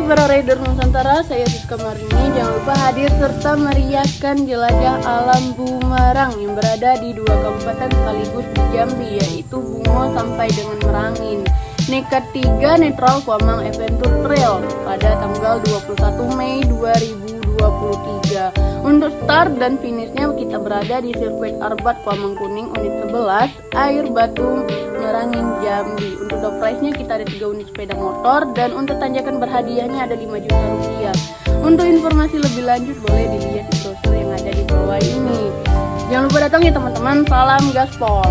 para rider Nusantara, saya Siska Marini. Jangan lupa hadir serta meriahkan jelajah alam Bumarang yang berada di dua kabupaten sekaligus di Jambi, yaitu Bungo sampai dengan Merangin. Nekat 3 Netral Kuamang Adventure Trail pada tanggal 21 Mei 2023. Untuk start dan finishnya kita berada di sirkuit Arbat Kuamang Kuning unit 11, Air Batu Merangin Jambi. Untuk door prize-nya kita ada 3 unit sepeda motor dan untuk tanjakan berhadiahnya ada 5 juta rupiah. Untuk informasi lebih lanjut boleh dilihat di brosur yang ada di bawah ini. Jangan lupa datang ya teman-teman. Salam gaspol.